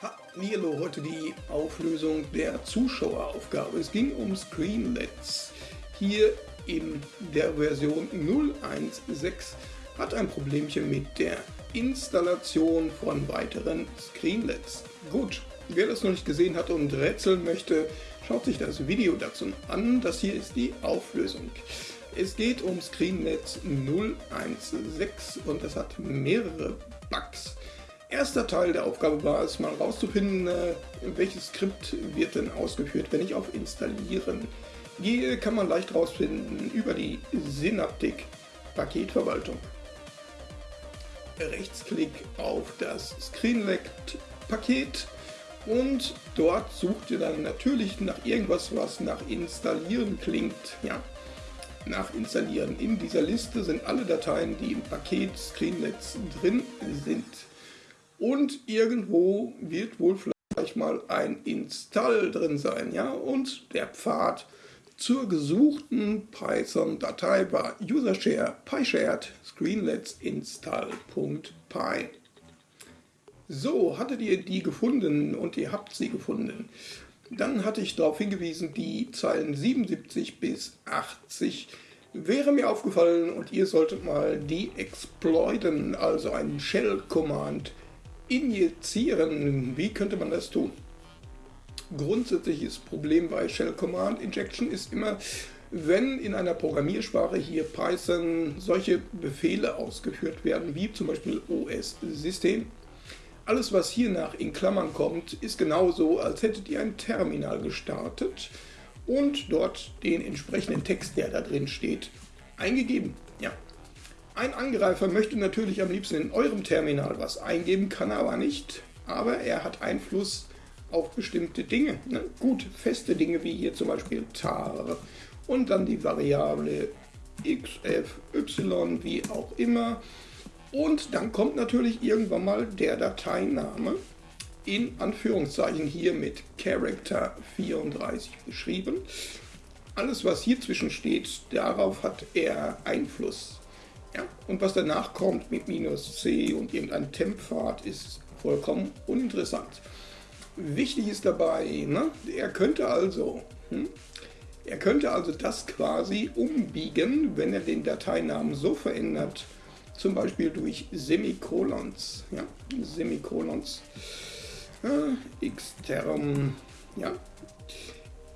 Hallo, heute die Auflösung der Zuschaueraufgabe. Es ging um Screenlets. Hier in der Version 0.1.6 hat ein Problemchen mit der Installation von weiteren Screenlets. Gut, wer das noch nicht gesehen hat und rätseln möchte, schaut sich das Video dazu an. Das hier ist die Auflösung. Es geht um Screenlets 0.1.6 und das hat mehrere Bugs. Erster Teil der Aufgabe war es, mal rauszufinden, äh, welches Skript wird denn ausgeführt, wenn ich auf Installieren gehe, kann man leicht rausfinden über die Synaptik Paketverwaltung. Rechtsklick auf das Screenlect-Paket und dort sucht ihr dann natürlich nach irgendwas, was nach Installieren klingt. Ja, nach Installieren. In dieser Liste sind alle Dateien, die im Paket Screenlets drin sind. Und irgendwo wird wohl vielleicht mal ein Install drin sein. Ja? Und der Pfad zur gesuchten Python-Datei war usershare pyshared screenlets install.py. So, hattet ihr die gefunden und ihr habt sie gefunden. Dann hatte ich darauf hingewiesen, die Zeilen 77 bis 80 wäre mir aufgefallen und ihr solltet mal die exploiten, also einen Shell-Command injizieren. Wie könnte man das tun? Grundsätzliches Problem bei Shell Command Injection ist immer, wenn in einer Programmiersprache hier Python solche Befehle ausgeführt werden, wie zum Beispiel OS-System, alles was hier nach in Klammern kommt, ist genauso, als hättet ihr ein Terminal gestartet und dort den entsprechenden Text, der da drin steht, eingegeben. Ja, ein Angreifer möchte natürlich am liebsten in eurem Terminal was eingeben, kann aber nicht. Aber er hat Einfluss auf bestimmte Dinge. Ne? Gut, feste Dinge wie hier zum Beispiel tar und dann die Variable xf, y, wie auch immer. Und dann kommt natürlich irgendwann mal der Dateiname in Anführungszeichen hier mit Character 34 beschrieben. Alles, was hier zwischen steht, darauf hat er Einfluss. Ja, und was danach kommt mit minus c und irgendein Temppfad ist vollkommen uninteressant. Wichtig ist dabei, ne, er könnte also, hm, er könnte also das quasi umbiegen, wenn er den Dateinamen so verändert, zum Beispiel durch Semikolons, ja, Semikolons, äh, xterm, ja,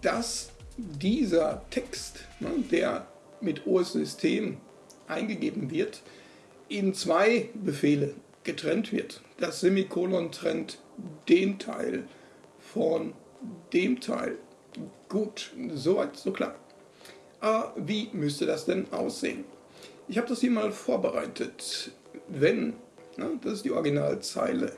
dass dieser Text, ne, der mit OS-System eingegeben wird, in zwei Befehle getrennt wird. Das Semikolon trennt den Teil von dem Teil. Gut, soweit, so klar. Aber wie müsste das denn aussehen? Ich habe das hier mal vorbereitet. Wenn, ne, das ist die Originalzeile,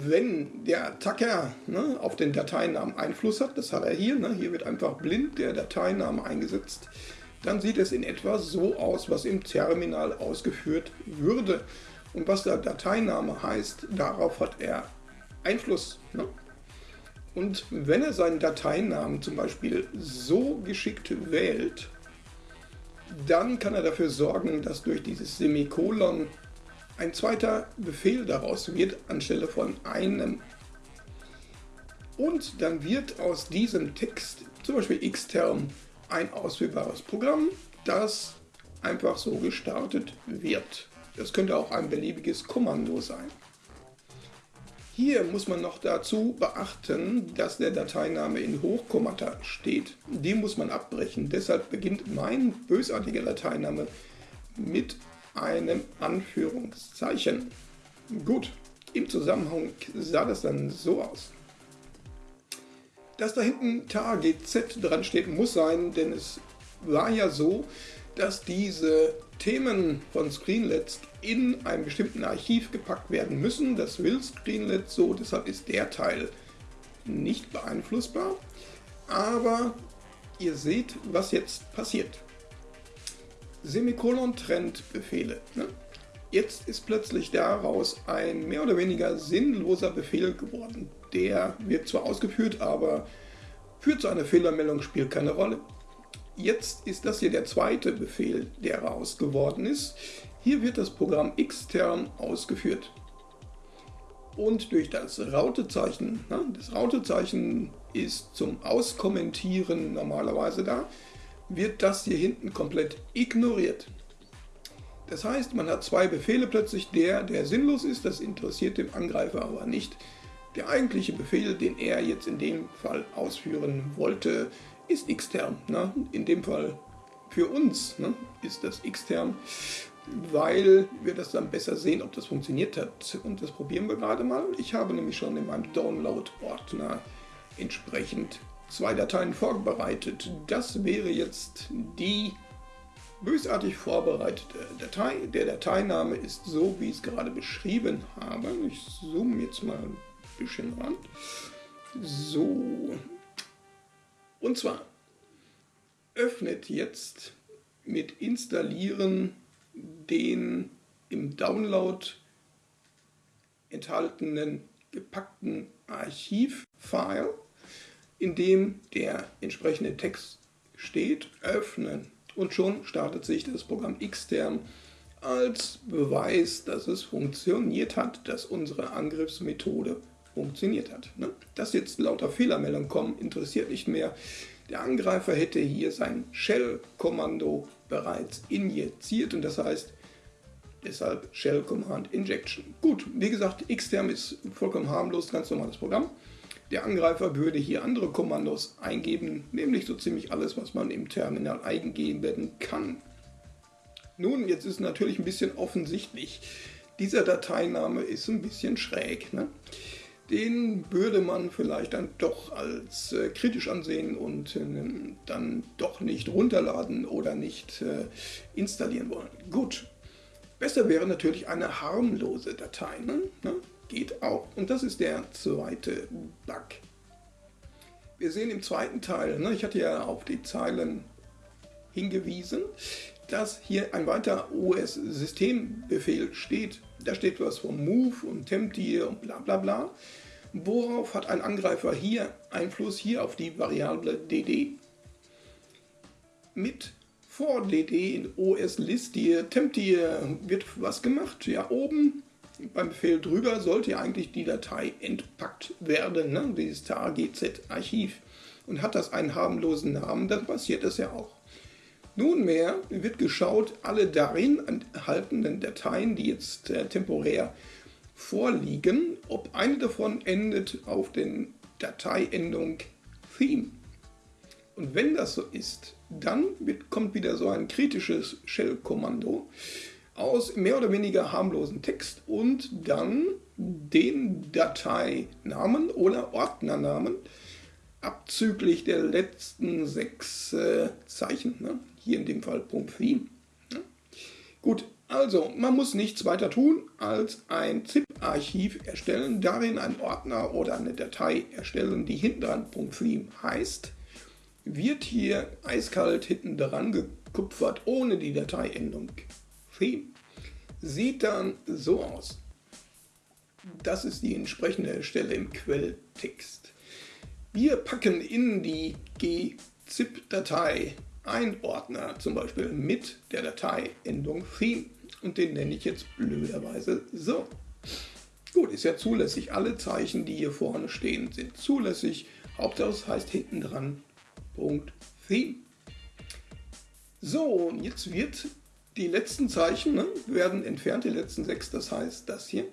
wenn der Attacker ne, auf den Dateinamen Einfluss hat, das hat er hier, ne, hier wird einfach blind der Dateiname eingesetzt, dann sieht es in etwa so aus, was im Terminal ausgeführt würde. Und was der Dateiname heißt, darauf hat er Einfluss. Ne? Und wenn er seinen Dateinamen zum Beispiel so geschickt wählt, dann kann er dafür sorgen, dass durch dieses Semikolon ein zweiter Befehl daraus wird, anstelle von einem. Und dann wird aus diesem Text, zum Beispiel xterm, ein ausführbares Programm, das einfach so gestartet wird. Das könnte auch ein beliebiges Kommando sein. Hier muss man noch dazu beachten, dass der Dateiname in Hochkommata steht. Den muss man abbrechen. Deshalb beginnt mein bösartiger Dateiname mit einem Anführungszeichen. Gut, im Zusammenhang sah das dann so aus. Dass da hinten TAGZ dran steht, muss sein, denn es war ja so, dass diese Themen von Screenlets in einem bestimmten Archiv gepackt werden müssen. Das will Screenlet so, deshalb ist der Teil nicht beeinflussbar. Aber ihr seht, was jetzt passiert. Semikolon trennt Befehle. Ne? Jetzt ist plötzlich daraus ein mehr oder weniger sinnloser Befehl geworden. Der wird zwar ausgeführt, aber führt zu einer Fehlermeldung, spielt keine Rolle. Jetzt ist das hier der zweite Befehl, der raus geworden ist. Hier wird das Programm extern ausgeführt. und durch das Rautezeichen. Ne? Das Rautezeichen ist zum Auskommentieren normalerweise da, wird das hier hinten komplett ignoriert. Das heißt, man hat zwei Befehle plötzlich, der, der sinnlos ist, das interessiert dem Angreifer aber nicht. Der eigentliche Befehl, den er jetzt in dem Fall ausführen wollte, ist xterm. Ne? In dem Fall für uns ne, ist das xterm, weil wir das dann besser sehen, ob das funktioniert hat. Und das probieren wir gerade mal. Ich habe nämlich schon in meinem Download-Ordner entsprechend zwei Dateien vorbereitet. Das wäre jetzt die bösartig vorbereitete Datei. Der Dateiname ist so, wie ich es gerade beschrieben habe. Ich zoome jetzt mal bisschen ran. So. Und zwar öffnet jetzt mit Installieren den im Download enthaltenen gepackten Archivfile, in dem der entsprechende Text steht, öffnen und schon startet sich das Programm Xterm als Beweis, dass es funktioniert hat, dass unsere Angriffsmethode funktioniert hat. Ne? Dass jetzt lauter Fehlermeldungen kommen, interessiert nicht mehr. Der Angreifer hätte hier sein Shell-Kommando bereits injiziert und das heißt deshalb Shell Command Injection. Gut, wie gesagt, Xterm ist vollkommen harmlos, ganz normales Programm. Der Angreifer würde hier andere Kommandos eingeben, nämlich so ziemlich alles, was man im Terminal eingeben kann. Nun, jetzt ist natürlich ein bisschen offensichtlich, dieser Dateiname ist ein bisschen schräg. Ne? Den würde man vielleicht dann doch als äh, kritisch ansehen und äh, dann doch nicht runterladen oder nicht äh, installieren wollen. Gut, besser wäre natürlich eine harmlose Datei. Ne? ne? geht auch. Und das ist der zweite Bug. Wir sehen im zweiten Teil, ne, ich hatte ja auf die Zeilen hingewiesen, dass hier ein weiterer OS-Systembefehl steht. Da steht was vom Move und Temptir und bla bla bla. Worauf hat ein Angreifer hier Einfluss? Hier auf die Variable dd. Mit vor dd in OS-List Temptir wird was gemacht. Ja, oben beim Befehl drüber sollte ja eigentlich die Datei entpackt werden, ne? dieses targz-Archiv. Und hat das einen harmlosen Namen, dann passiert das ja auch. Nunmehr wird geschaut, alle darin enthaltenen Dateien, die jetzt äh, temporär vorliegen, ob eine davon endet auf den Dateiendung Theme. Und wenn das so ist, dann wird, kommt wieder so ein kritisches Shell-Kommando aus mehr oder weniger harmlosen Text und dann den Dateinamen oder Ordnernamen abzüglich der letzten sechs äh, Zeichen. Ne? Hier in dem Fall .theme. Ne? Gut, also man muss nichts weiter tun als ein ZIP-Archiv erstellen, darin einen Ordner oder eine Datei erstellen, die hinten dran .theme heißt. Wird hier eiskalt hinten dran gekupfert, ohne die Dateiendung Theme sieht dann so aus. Das ist die entsprechende Stelle im Quelltext. Wir packen in die gzip-Datei einen Ordner, zum Beispiel mit der Dateiendung Theme. Und den nenne ich jetzt blöderweise so. Gut, ist ja zulässig. Alle Zeichen, die hier vorne stehen, sind zulässig. Hauptsache es heißt hinten dran Punkt Theme. So, und jetzt wird die letzten Zeichen ne, werden entfernt, die letzten sechs, das heißt das hier.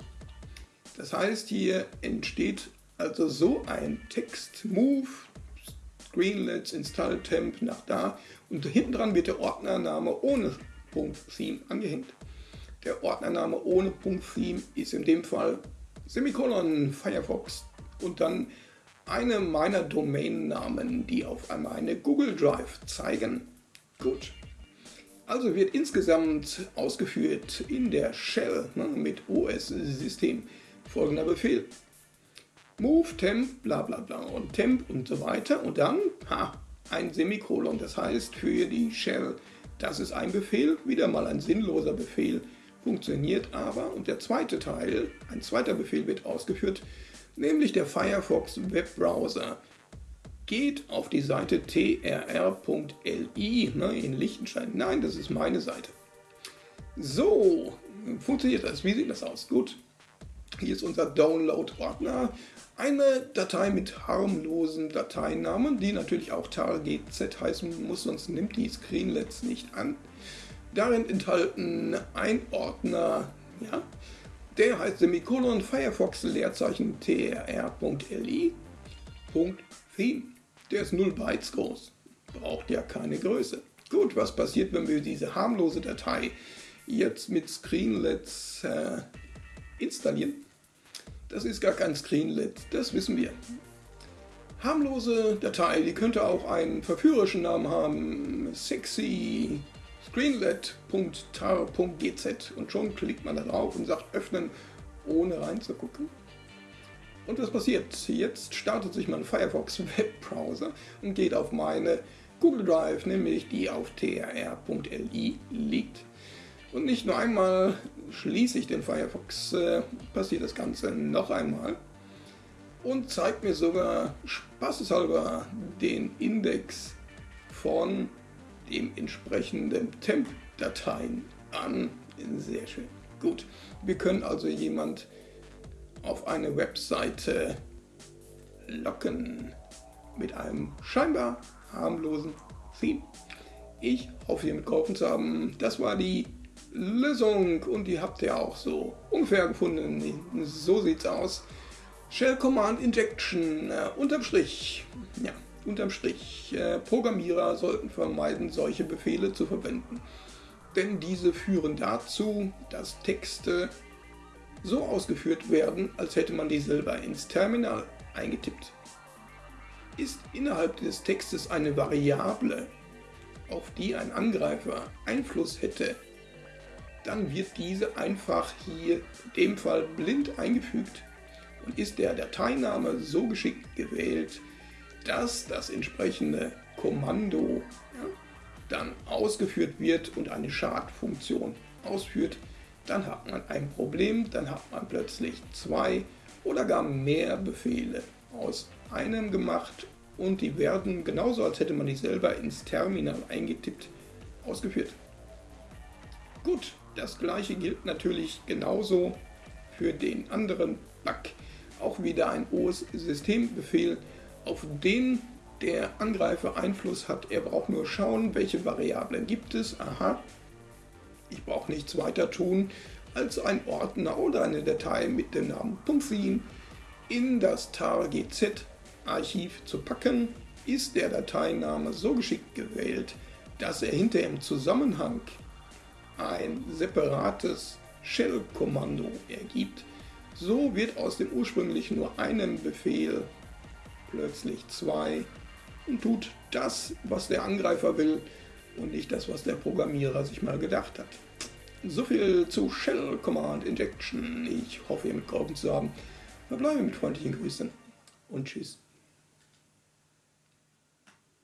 Das heißt, hier entsteht also so ein Text, Move, Screenlets, Install Temp nach da und hinten dran wird der Ordnername ohne Punkt Theme angehängt. Der Ordnername ohne Punkt Theme ist in dem Fall Semikolon Firefox und dann eine meiner Domainnamen, die auf einmal eine Google Drive zeigen. Gut, also wird insgesamt ausgeführt in der Shell ne, mit OS-System folgender Befehl. Move, temp, bla bla bla und temp und so weiter und dann ha, ein Semikolon. Das heißt für die Shell, das ist ein Befehl, wieder mal ein sinnloser Befehl, funktioniert aber. Und der zweite Teil, ein zweiter Befehl wird ausgeführt, nämlich der Firefox Webbrowser geht auf die Seite trr.li ne, in Liechtenstein. Nein, das ist meine Seite. So, funktioniert das? Wie sieht das aus? Gut. Hier ist unser Download-Ordner. Eine Datei mit harmlosen Dateinamen, die natürlich auch targz heißen muss, sonst nimmt die Screenlets nicht an. Darin enthalten ein Ordner, ja, der heißt Semikolon Firefox Leerzeichen trr.li. Theme. Der ist 0 Bytes groß. Braucht ja keine Größe. Gut, was passiert, wenn wir diese harmlose Datei jetzt mit Screenlets äh, installieren? Das ist gar kein Screenlet, das wissen wir. Harmlose Datei, die könnte auch einen verführerischen Namen haben. Sexy screenlet.tar.gz und schon klickt man da drauf und sagt öffnen, ohne reinzugucken. Und was passiert? Jetzt startet sich mein Firefox Webbrowser und geht auf meine Google Drive, nämlich die auf trr.li liegt. Und nicht nur einmal schließe ich den Firefox, äh, passiert das Ganze noch einmal und zeigt mir sogar spaßeshalber den Index von dem entsprechenden Temp-Dateien an. Sehr schön. Gut, wir können also jemand auf eine Webseite locken mit einem scheinbar harmlosen Theme. Ich hoffe, hiermit geholfen zu haben. Das war die Lösung und die habt ihr auch so ungefähr gefunden. So sieht's aus. Shell Command Injection äh, unterm Strich. Ja, Unterm Strich, äh, Programmierer sollten vermeiden, solche Befehle zu verwenden, denn diese führen dazu, dass Texte so ausgeführt werden, als hätte man die selber ins Terminal eingetippt. Ist innerhalb des Textes eine Variable, auf die ein Angreifer Einfluss hätte, dann wird diese einfach hier in dem Fall blind eingefügt und ist der Dateiname so geschickt gewählt, dass das entsprechende Kommando ja, dann ausgeführt wird und eine Schadfunktion ausführt, dann hat man ein Problem, dann hat man plötzlich zwei oder gar mehr Befehle aus einem gemacht und die werden genauso, als hätte man die selber ins Terminal eingetippt, ausgeführt. Gut, das gleiche gilt natürlich genauso für den anderen Bug. Auch wieder ein OS-Systembefehl, auf den der Angreifer Einfluss hat. Er braucht nur schauen, welche Variablen gibt es. Aha, ich brauche nichts weiter tun, als ein Ordner oder eine Datei mit dem Namen .theme in das targz-Archiv zu packen, ist der Dateiname so geschickt gewählt, dass er hinter im Zusammenhang ein separates Shell-Kommando ergibt. So wird aus dem ursprünglich nur einem Befehl plötzlich zwei und tut das, was der Angreifer will und nicht das, was der Programmierer sich mal gedacht hat. So viel zu Shell Command Injection. Ich hoffe, ihr mitgeholfen zu haben. Wir bleiben mit freundlichen Grüßen und tschüss.